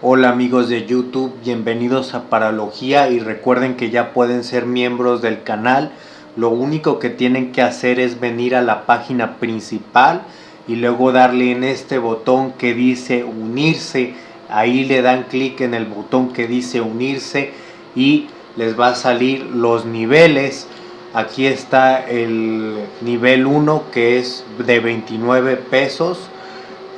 Hola amigos de YouTube, bienvenidos a Paralogía y recuerden que ya pueden ser miembros del canal. Lo único que tienen que hacer es venir a la página principal y luego darle en este botón que dice unirse. Ahí le dan clic en el botón que dice unirse y les va a salir los niveles. Aquí está el nivel 1 que es de 29 pesos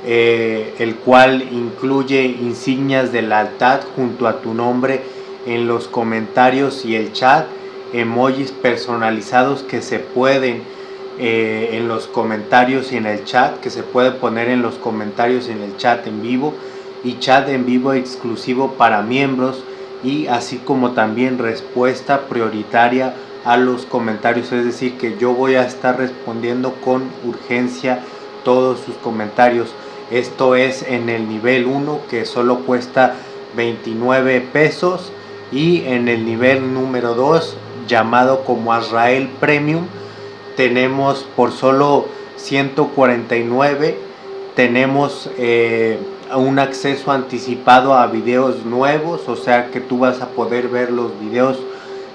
eh, el cual incluye insignias de lealtad junto a tu nombre en los comentarios y el chat, emojis personalizados que se pueden eh, en los comentarios y en el chat, que se puede poner en los comentarios y en el chat en vivo y chat en vivo exclusivo para miembros y así como también respuesta prioritaria a los comentarios, es decir que yo voy a estar respondiendo con urgencia todos sus comentarios. Esto es en el nivel 1 que solo cuesta 29 pesos y en el nivel número 2 llamado como Azrael Premium tenemos por solo 149 tenemos eh, un acceso anticipado a videos nuevos o sea que tú vas a poder ver los videos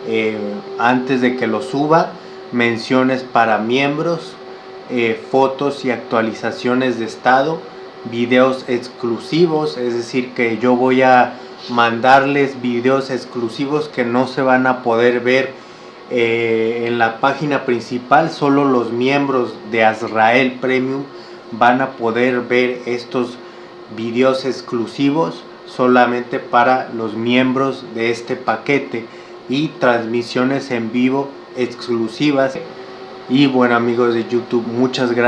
eh, antes de que los suba menciones para miembros eh, fotos y actualizaciones de estado videos exclusivos, es decir que yo voy a mandarles videos exclusivos que no se van a poder ver eh, en la página principal, solo los miembros de Azrael Premium van a poder ver estos videos exclusivos solamente para los miembros de este paquete y transmisiones en vivo exclusivas. Y bueno amigos de YouTube muchas gracias